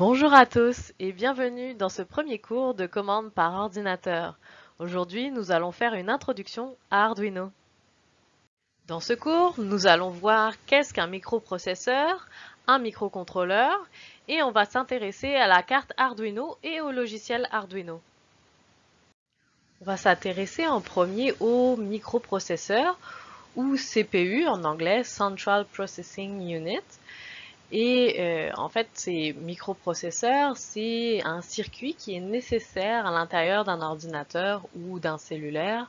Bonjour à tous et bienvenue dans ce premier cours de commande par ordinateur. Aujourd'hui, nous allons faire une introduction à Arduino. Dans ce cours, nous allons voir qu'est-ce qu'un microprocesseur, un microcontrôleur et on va s'intéresser à la carte Arduino et au logiciel Arduino. On va s'intéresser en premier au microprocesseur ou CPU en anglais, Central Processing Unit. Et euh, en fait, ces microprocesseurs, c'est un circuit qui est nécessaire à l'intérieur d'un ordinateur ou d'un cellulaire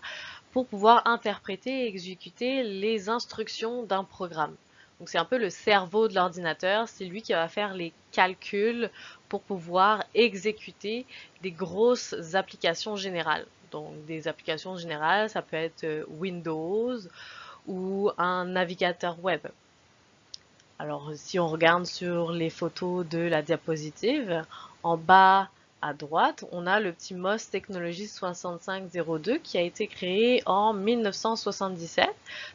pour pouvoir interpréter et exécuter les instructions d'un programme. Donc c'est un peu le cerveau de l'ordinateur, c'est lui qui va faire les calculs pour pouvoir exécuter des grosses applications générales. Donc des applications générales, ça peut être euh, Windows ou un navigateur web. Alors si on regarde sur les photos de la diapositive, en bas à droite, on a le petit MOS Technologies 6502 qui a été créé en 1977.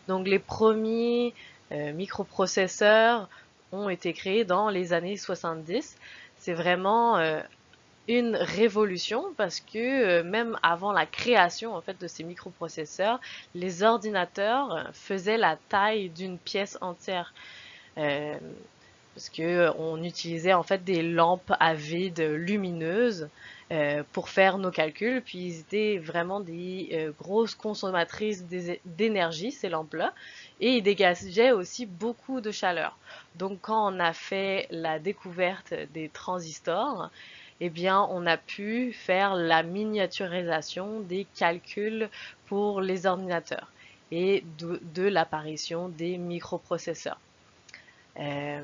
Donc les premiers euh, microprocesseurs ont été créés dans les années 70. C'est vraiment euh, une révolution parce que euh, même avant la création en fait de ces microprocesseurs, les ordinateurs faisaient la taille d'une pièce entière. Euh, parce que euh, on utilisait en fait des lampes à vide lumineuses euh, pour faire nos calculs, puis ils étaient vraiment des grosses consommatrices d'énergie, ces lampes-là, et ils dégageaient aussi beaucoup de chaleur. Donc quand on a fait la découverte des transistors, eh bien, on a pu faire la miniaturisation des calculs pour les ordinateurs et de l'apparition des microprocesseurs. Euh,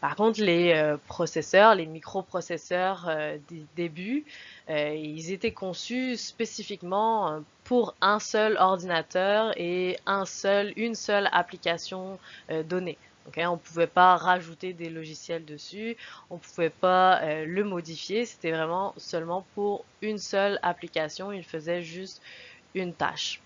par contre, les euh, processeurs, les microprocesseurs euh, des débuts, ils étaient conçus spécifiquement pour un seul ordinateur et un seul, une seule application donnée. on ne pouvait pas rajouter des logiciels dessus, on ne pouvait pas le modifier, c'était vraiment seulement pour une seule application, il faisait juste une tâche.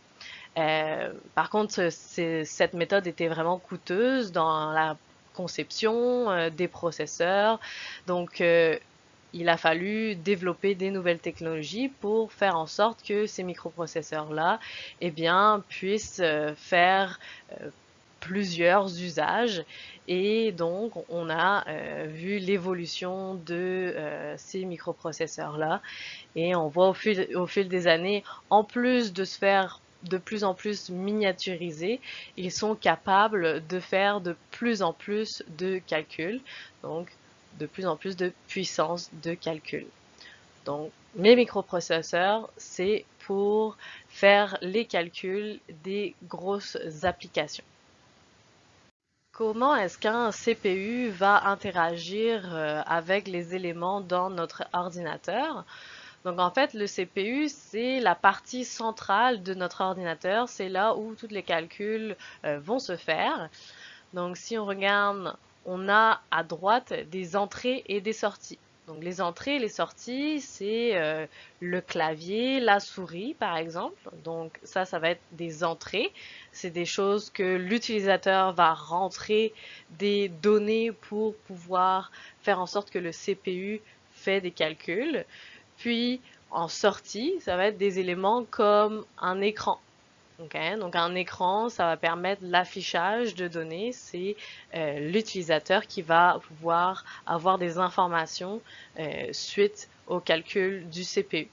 par contre, cette méthode était vraiment coûteuse dans la conception euh, des processeurs. Donc, euh, il a fallu développer des nouvelles technologies pour faire en sorte que ces microprocesseurs-là eh bien, puissent euh, faire plusieurs usages et donc on a vu l'évolution de ces microprocesseurs là et on voit au au fil des années en plus de se faire de plus en plus miniaturisés, ils sont capables de faire de plus en plus de calculs, donc de plus en plus de puissance de calcul. Donc mes microprocesseurs, c'est pour faire les calculs des grosses applications. Comment est-ce qu'un CPU va interagir euh, avec les éléments dans notre ordinateur? Donc en fait, le CPU, c'est la partie centrale de notre ordinateur. C'est là où tous les calculs euh, vont se faire. Donc si on regarde, on a à droite des entrées et des sorties. Donc les entrées et les sorties, c'est euh, le clavier, la souris par exemple. Donc ça, ça va être des entrées. C'est des choses que l'utilisateur va rentrer des données pour pouvoir faire en sorte que le CPU fait des calculs. Puis en sortie, ça va être des éléments comme un écran. Donc un écran, ça va permettre l'affichage de données. C'est euh, l'utilisateur qui va pouvoir avoir des informations euh, suite au calcul du CPU.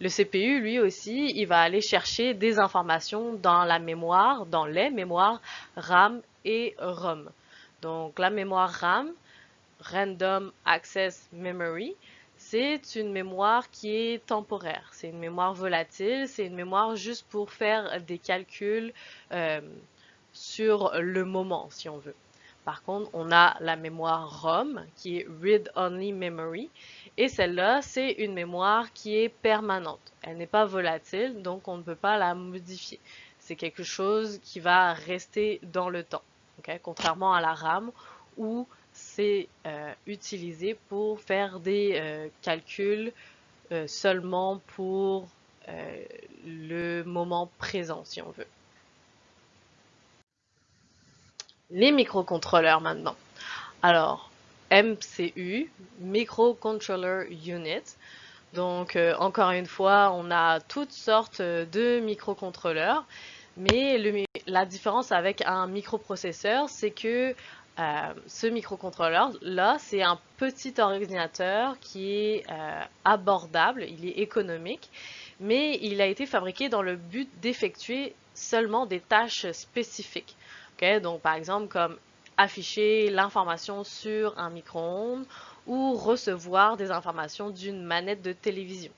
Le CPU, lui aussi, il va aller chercher des informations dans la mémoire, dans les mémoires RAM et ROM. Donc la mémoire RAM, Random Access Memory, c'est une mémoire qui est temporaire. C'est une mémoire volatile. C'est une mémoire juste pour faire des calculs euh, sur le moment, si on veut. Par contre, on a la mémoire ROM, qui est Read Only Memory. Et celle-là, c'est une mémoire qui est permanente. Elle n'est pas volatile, donc on ne peut pas la modifier. C'est quelque chose qui va rester dans le temps. Contrairement à la RAM, où c'est euh, utilisé pour faire des euh, calculs euh, seulement pour le moment présent, si on veut. Les microcontrôleurs maintenant. Alors, MCU, Microcontroller Unit. Donc, encore une fois, on a toutes sortes de microcontrôleurs. Mais la différence avec un microprocesseur, c'est que euh, ce microcontrôleur-là, c'est un petit ordinateur qui est euh, abordable, il est économique, mais il a été fabriqué dans le but d'effectuer seulement des tâches spécifiques. Donc, par exemple, comme afficher l'information sur un micro-ondes ou recevoir des informations d'une manette de télévision.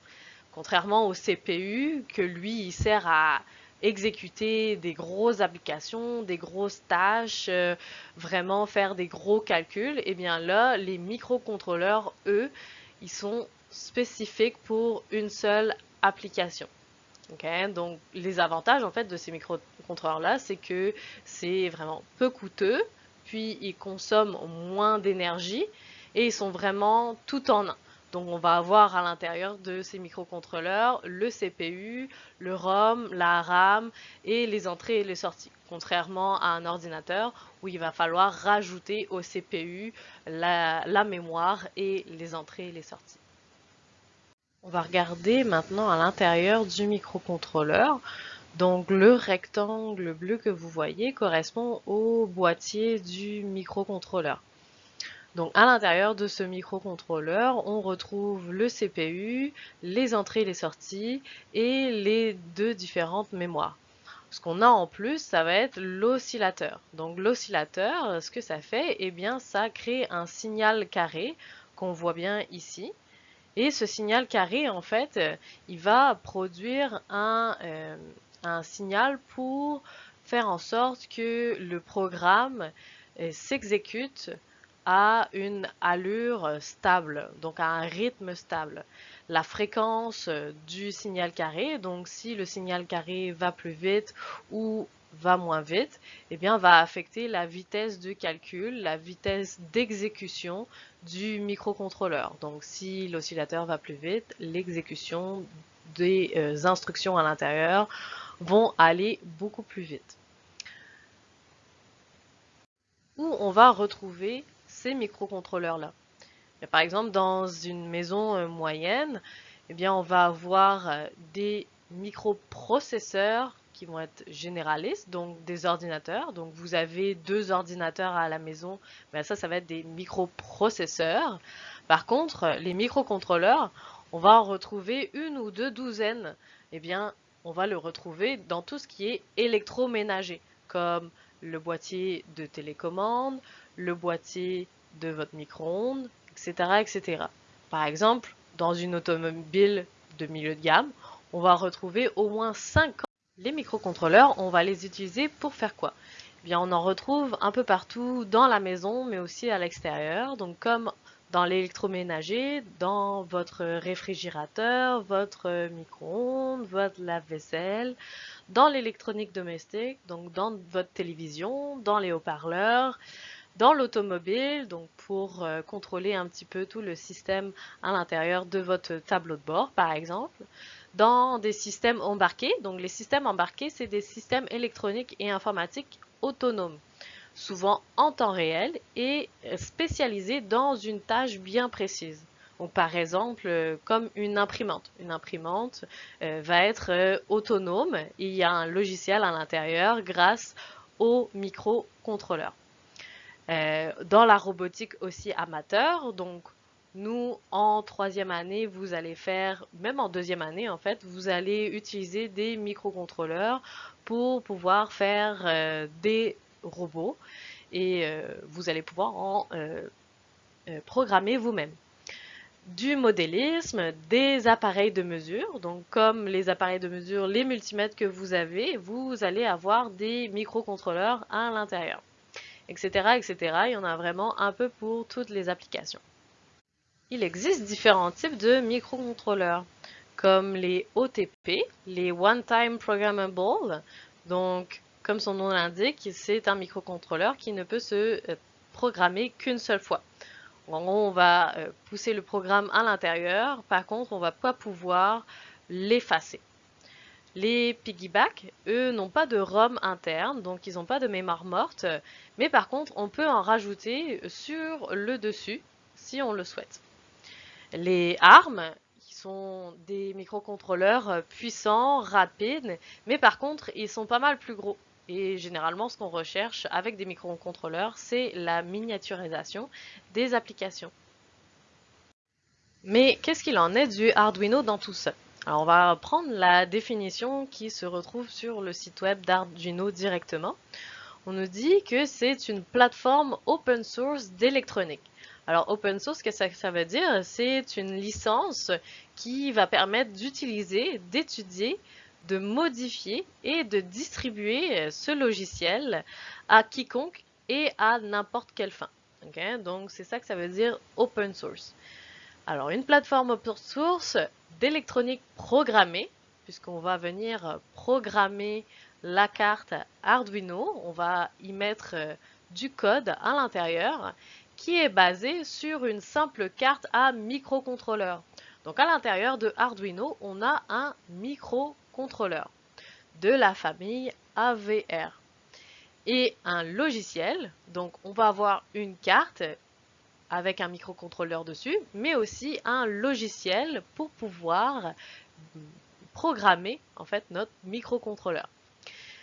Contrairement au CPU, que lui, il sert à exécuter des grosses applications, des grosses tâches, euh, vraiment faire des gros calculs, et eh bien là, les microcontrôleurs, eux, ils sont spécifiques pour une seule application. Donc, les avantages en fait de ces microcontrôleurs-là, c'est que c'est vraiment peu coûteux, puis ils consomment moins d'énergie et ils sont vraiment tout en un. Donc on va avoir à l'intérieur de ces microcontrôleurs le CPU, le ROM, la RAM et les entrées et les sorties. Contrairement à un ordinateur où il va falloir rajouter au CPU la, mémoire et les entrées et les sorties. On va regarder maintenant à l'intérieur du microcontrôleur. Donc le rectangle bleu que vous voyez correspond au boîtier du microcontrôleur. Donc à l'intérieur de ce microcontrôleur, on retrouve le CPU, les entrées et les sorties et les deux différentes mémoires. Ce qu'on a en plus, ça va être l'oscillateur. Donc l'oscillateur, ce que ça fait, eh bien ça crée un signal carré qu'on voit bien ici. Et ce signal carré, en fait, il va produire un, euh, signal pour faire en sorte que le programme euh, s'exécute à une allure stable, donc à un rythme stable. La fréquence du signal carré, donc si le signal carré va plus vite ou va moins vite, eh bien va affecter la vitesse de calcul, la vitesse d'exécution du microcontrôleur. Donc si l'oscillateur va plus vite, l'exécution des euh, instructions à l'intérieur vont aller beaucoup plus vite. Où on va retrouver ces microcontrôleurs-là. Par exemple, dans une maison euh, moyenne, eh bien, on va avoir euh, des microprocesseurs qui vont être généralistes, donc des ordinateurs. Donc vous avez deux ordinateurs à la maison, ben ça, ça va être des microprocesseurs. Par contre, les microcontrôleurs, on va en retrouver une ou deux douzaines. Eh bien, on va le retrouver dans tout ce qui est électroménager, comme le boîtier de télécommande, le boîtier de votre micro-ondes, etc., etc. Par exemple, dans une automobile de milieu de gamme, on va retrouver au moins 50 les microcontrôleurs, on va les utiliser pour faire quoi? Eh bien, on en retrouve un peu partout dans la maison, mais aussi à l'extérieur. Donc, comme dans l'électroménager, dans votre réfrigérateur, votre micro-ondes, votre lave-vaisselle, dans l'électronique domestique, donc dans votre télévision, dans les haut-parleurs, dans l'automobile, donc pour euh, contrôler un petit peu tout le système à l'intérieur de votre tableau de bord, par exemple. Dans des systèmes embarqués, donc les systèmes embarqués, c'est des systèmes électroniques et informatiques autonomes souvent en temps réel et spécialisés dans une tâche bien précise. Donc, par exemple, euh, comme une imprimante. Une imprimante euh, va être euh, autonome il y a un logiciel à l'intérieur grâce au microcontrôleur. Dans la robotique aussi amateur, donc nous, en troisième année, vous allez faire, même en deuxième année, en fait, vous allez utiliser des microcontrôleurs pour pouvoir faire des robots et euh, vous allez pouvoir en euh, euh, programmer vous-même du modélisme, des appareils de mesure. Donc, comme les appareils de mesure, les multimètres que vous avez, vous allez avoir des microcontrôleurs à l'intérieur, etc., etc. Il y en a vraiment un peu pour toutes les applications. Il existe différents types de microcontrôleurs, comme les OTP, les One Time Programmable. Donc, comme son nom l'indique, c'est un microcontrôleur qui ne peut se euh, programmer qu'une seule fois. on va euh, pousser le programme à l'intérieur, par contre, on ne va pas pouvoir l'effacer. Les piggyback, eux, n'ont pas de ROM interne, donc ils n'ont pas de mémoire morte, mais par contre, on peut en rajouter sur le dessus si on le souhaite. Les ARM, sont des microcontrôleurs puissants, rapides, mais par contre, ils sont pas mal plus gros. Et généralement, ce qu'on recherche avec des microcontrôleurs, c'est la miniaturisation des applications. Mais qu'est-ce qu'il en est du Arduino dans tout ça? Alors, on va prendre la définition qui se retrouve sur le site web d'Arduino directement. On nous dit que c'est une plateforme open source d'électronique. Alors, open source, qu'est-ce que ça veut dire? C'est une licence qui va permettre d'utiliser, d'étudier, de modifier et de distribuer ce logiciel à quiconque et à n'importe quelle fin. Donc, c'est ça que ça veut dire open source. Alors, une plateforme open source d'électronique programmée, puisqu'on va venir programmer la carte Arduino, on va y mettre euh, du code à l'intérieur qui est basé sur une simple carte à microcontrôleur. Donc à l'intérieur de Arduino, on a un microcontrôleur de la famille AVR et un logiciel. Donc on va avoir une carte avec un microcontrôleur dessus, mais aussi un logiciel pour pouvoir programmer en fait notre microcontrôleur.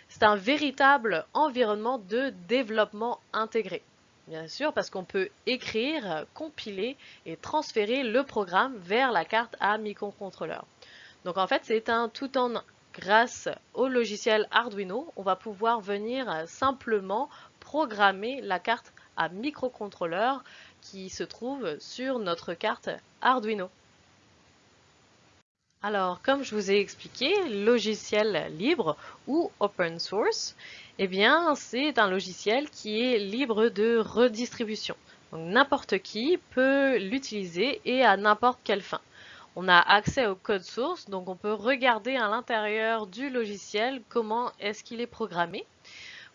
C'est un véritable environnement de développement intégré. Bien sûr, parce qu'on peut écrire, compiler et transférer le programme vers la carte à microcontrôleur. Donc en fait, c'est un tout en grâce au logiciel Arduino, on va pouvoir venir simplement programmer la carte à microcontrôleur qui se trouve sur notre carte Arduino. Alors, comme je vous ai expliqué, logiciel libre ou open source, eh bien, c'est un logiciel qui est libre de redistribution. Donc, n'importe qui peut l'utiliser et à n'importe quelle fin. On a accès au code source, donc on peut regarder à l'intérieur du logiciel comment est-ce qu'il est programmé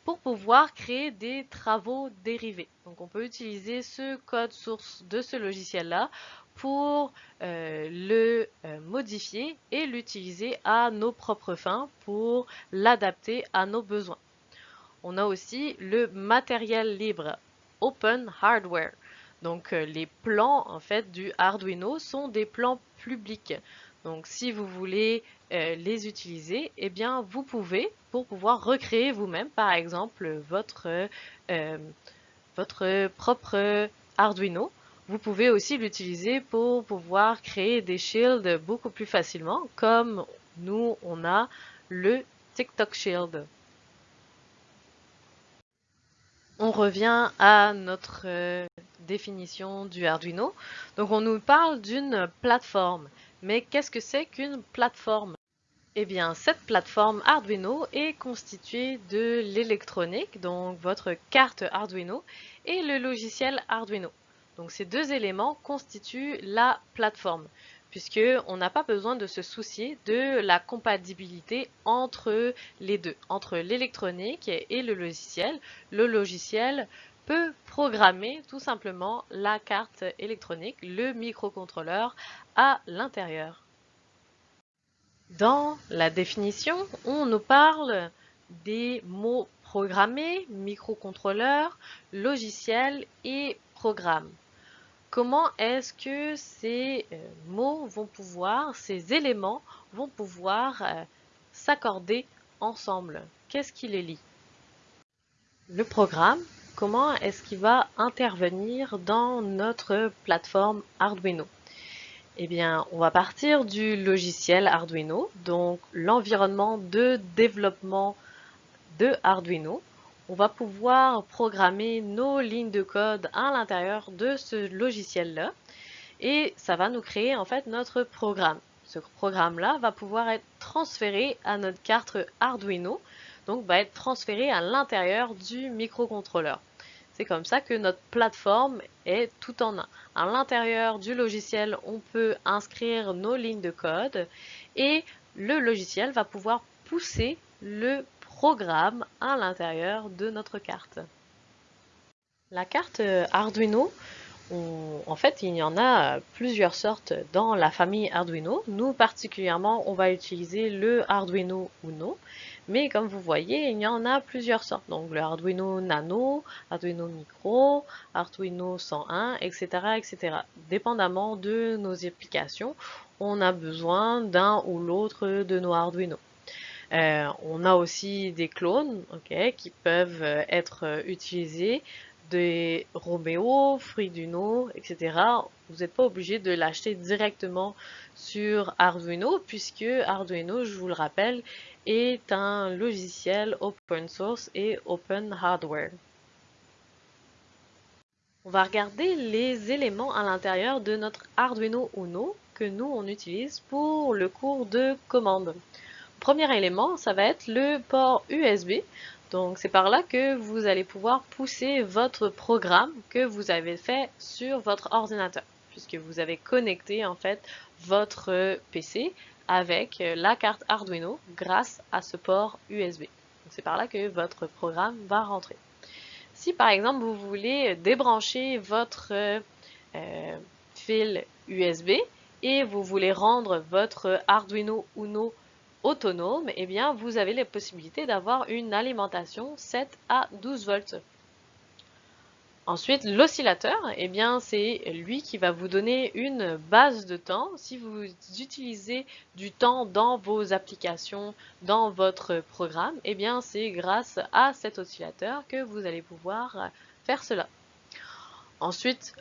pour pouvoir créer des travaux dérivés. Donc on peut utiliser ce code source de ce logiciel-là pour euh, le euh, modifier et l'utiliser à nos propres fins pour l'adapter à nos besoins. On a aussi le matériel libre, Open Hardware. Donc euh, les plans en fait du Arduino sont des plans publics. Donc si vous voulez les utiliser, eh bien vous pouvez pour pouvoir recréer vous-même par exemple votre, votre propre Arduino vous pouvez aussi l'utiliser pour pouvoir créer des shields beaucoup plus facilement, comme nous, on a le TikTok Shield. On revient à notre euh, définition du Arduino. Donc on nous parle d'une plateforme. Mais qu'est-ce que c'est qu'une plateforme? Eh bien, cette plateforme Arduino est constituée de l'électronique, donc votre carte Arduino, et le logiciel Arduino. Donc ces deux éléments constituent la plateforme puisqu'on n'a pas besoin de se soucier de la compatibilité entre les deux, entre l'électronique et le logiciel. Le logiciel peut programmer tout simplement la carte électronique, le microcontrôleur à l'intérieur. Dans la définition, on nous parle des mots programmés, microcontrôleur, logiciel et programme comment est-ce que ces euh, mots vont pouvoir, ces éléments vont pouvoir euh, s'accorder ensemble? Qu'est-ce qui les lie? Le programme, comment est-ce qu'il va intervenir dans notre plateforme Arduino? Eh bien, on va partir du logiciel Arduino, donc l'environnement de développement de Arduino on va pouvoir programmer nos lignes de code à l'intérieur de ce logiciel-là et ça va nous créer en fait notre programme. Ce programme-là va pouvoir être transféré à notre carte Arduino, donc va être transféré à l'intérieur du microcontrôleur. C'est comme ça que notre plateforme est tout en un. À l'intérieur du logiciel, on peut inscrire nos lignes de code et le logiciel va pouvoir pousser le programme à l'intérieur de notre carte. La carte Arduino, en fait, il y en a plusieurs sortes dans la famille Arduino. Nous, particulièrement, on va utiliser le Arduino Uno. Mais comme vous voyez, il y en a plusieurs sortes. Donc le Arduino Nano, Arduino Micro, Arduino 101, etc. etc. Dépendamment de nos applications, on a besoin d'un ou l'autre de nos Arduino. Euh, on a aussi des clones qui peuvent être utilisés des Romeo, Friduno, etc. Vous n'êtes pas obligé de l'acheter directement sur Arduino puisque Arduino, je vous le rappelle, est un logiciel open source et open hardware. On va regarder les éléments à l'intérieur de notre Arduino Uno que nous on utilise pour le cours de commande. Premier élément, ça va être le port USB. Donc c'est par là que vous allez pouvoir pousser votre programme que vous avez fait sur votre ordinateur, puisque vous avez connecté en fait votre PC avec la carte Arduino grâce à ce port USB. C'est par là que votre programme va rentrer. Si par exemple vous voulez débrancher votre euh, fil USB et vous voulez rendre votre Arduino Uno autonome, eh bien, vous avez la possibilité d'avoir une alimentation 7 à 12 volts. Ensuite, l'oscillateur, eh bien, c'est lui qui va vous donner une base de temps. Si vous utilisez du temps dans vos applications, dans votre programme, eh bien, c'est grâce à cet oscillateur que vous allez pouvoir faire cela. Ensuite,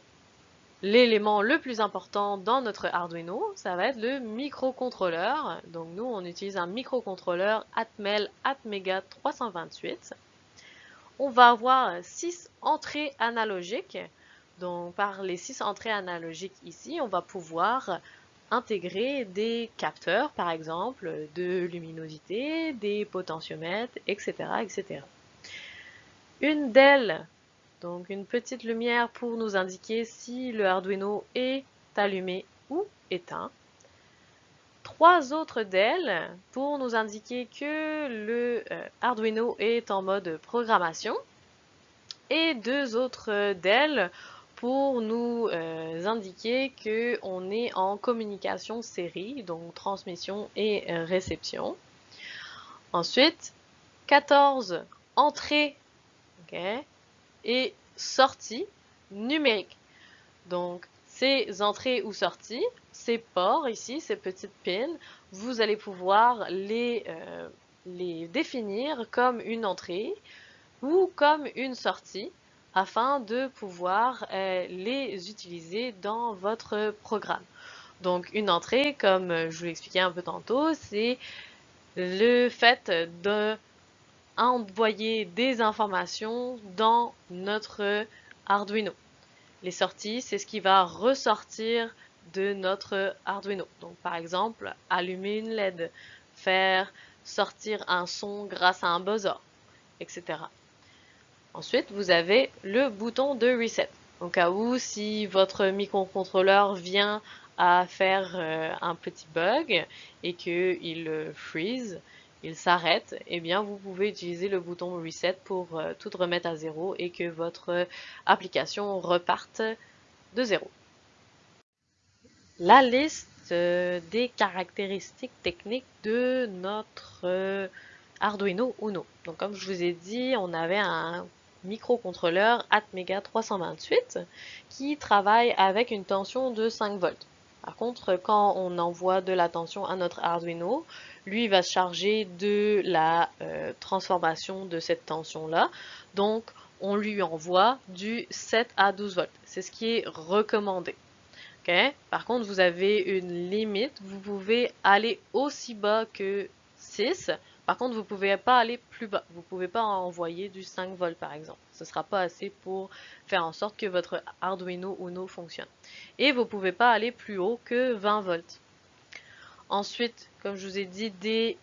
L'élément le plus important dans notre Arduino, ça va être le microcontrôleur. Donc nous, on utilise un microcontrôleur Atmel Atmega 328. On va avoir 6 entrées analogiques. Donc par les 6 entrées analogiques ici, on va pouvoir intégrer des capteurs, par exemple, de luminosité, des potentiomètres, etc. etc. Une DEL donc une petite lumière pour nous indiquer si le Arduino est allumé ou éteint. Trois autres DEL pour nous indiquer que le euh, Arduino est en mode programmation. Et deux autres DEL pour nous euh, indiquer qu'on est en communication série, donc transmission et euh, réception. Ensuite, 14 entrées et sorties numériques. Donc, ces entrées ou sorties, ces ports ici, ces petites pins, vous allez pouvoir les, euh, les définir comme une entrée ou comme une sortie afin de pouvoir euh, les utiliser dans votre programme. Donc une entrée, comme je vous l'expliquais un peu tantôt, c'est le fait de envoyer des informations dans notre Arduino. Les sorties, c'est ce qui va ressortir de notre Arduino. Donc par exemple, allumer une LED, faire sortir un son grâce à un buzzer, etc. Ensuite, vous avez le bouton de reset. Au cas où, si votre microcontrôleur vient à faire euh, un petit bug et qu'il freeze, il s'arrête, eh bien vous pouvez utiliser le bouton Reset pour euh, tout remettre à zéro et que votre application reparte de zéro. La liste euh, des caractéristiques techniques de notre euh, Arduino Uno. Donc comme je vous ai dit, on avait un microcontrôleur Atmega 328 qui travaille avec une tension de 5 volts. Par contre, quand on envoie de la tension à notre Arduino, lui va se charger de la euh, transformation de cette tension-là. Donc, on lui envoie du 7 à 12 volts. C'est ce qui est recommandé. Par contre, vous avez une limite. Vous pouvez aller aussi bas que 6. Par contre, vous ne pouvez pas aller plus bas. Vous ne pouvez pas envoyer du 5 volts, par exemple. Ce ne sera pas assez pour faire en sorte que votre Arduino Uno fonctionne. Et vous ne pouvez pas aller plus haut que 20 volts. Ensuite, comme je vous ai dit, des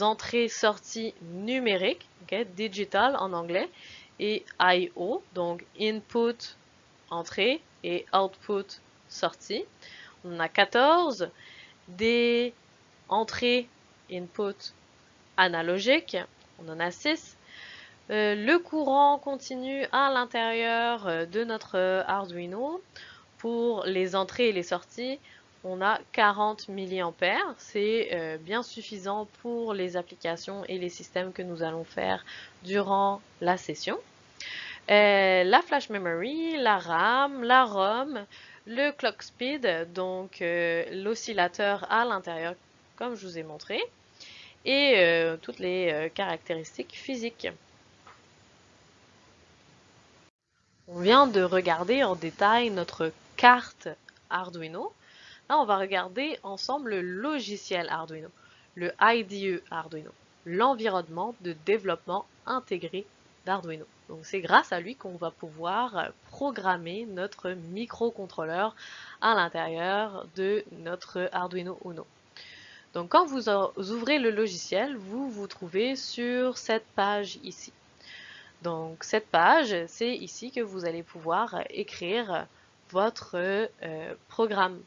entrées-sorties numériques, digital en anglais, et I.O., donc input, entrée, et output, sortie. On a 14, des entrées, input, analogiques, on en a 6, Euh, le courant continue à l'intérieur euh, de notre Arduino. Pour les entrées et les sorties, on a 40 mA. C'est euh, bien suffisant pour les applications et les systèmes que nous allons faire durant la session. la flash memory, la RAM, la ROM, le clock speed, donc l'oscillateur à l'intérieur comme je vous ai montré, et toutes les caractéristiques physiques. On vient de regarder en détail notre carte Arduino. Là, on va regarder ensemble le logiciel Arduino, le IDE Arduino, l'environnement de développement intégré d'Arduino. Donc c'est grâce à lui qu'on va pouvoir programmer notre microcontrôleur à l'intérieur de notre Arduino Uno. Donc quand vous ouvrez le logiciel, vous vous trouvez sur cette page ici. Donc cette page, c'est ici que vous allez pouvoir écrire votre euh, programme.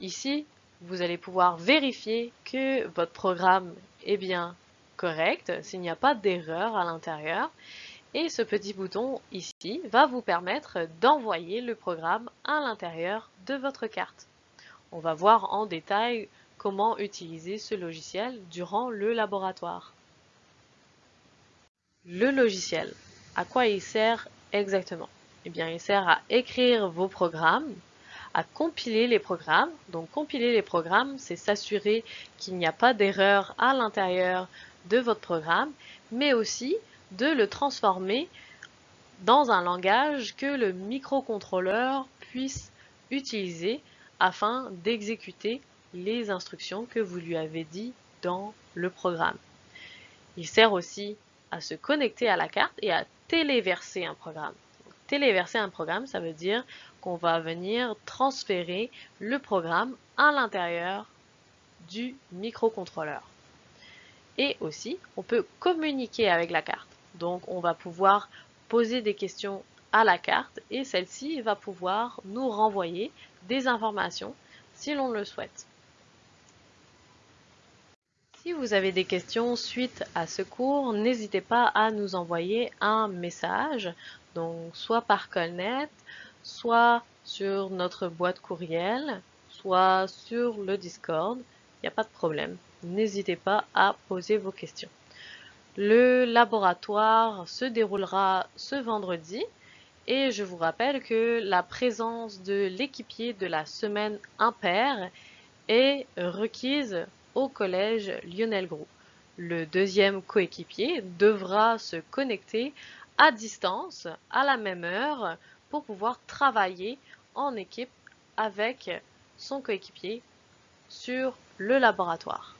Ici, vous allez pouvoir vérifier que votre programme est bien correct, s'il n'y a pas d'erreur à l'intérieur. Et ce petit bouton ici va vous permettre d'envoyer le programme à l'intérieur de votre carte. On va voir en détail comment utiliser ce logiciel durant le laboratoire. Le logiciel, à quoi il sert exactement? Eh bien, il sert à écrire vos programmes, à compiler les programmes. Donc, compiler les programmes, c'est s'assurer qu'il n'y a pas d'erreur à l'intérieur de votre programme, mais aussi de le transformer dans un langage que le microcontrôleur puisse utiliser afin d'exécuter les instructions que vous lui avez dit dans le programme. Il sert aussi à se connecter à la carte et à téléverser un programme. téléverser un programme, ça veut dire qu'on va venir transférer le programme à l'intérieur du microcontrôleur. Et aussi, on peut communiquer avec la carte. Donc, on va pouvoir poser des questions à la carte et celle-ci va pouvoir nous renvoyer des informations si l'on le souhaite. Si vous avez des questions suite à ce cours, n'hésitez pas à nous envoyer un message, donc soit par Colnet, soit sur notre boîte courriel, soit sur le Discord. Il n'y a pas de problème. N'hésitez pas à poser vos questions. Le laboratoire se déroulera ce vendredi et je vous rappelle que la présence de l'équipier de la semaine impair est requise au collège Lionel Gros. Le deuxième coéquipier devra se connecter à distance à la même heure pour pouvoir travailler en équipe avec son coéquipier sur le laboratoire.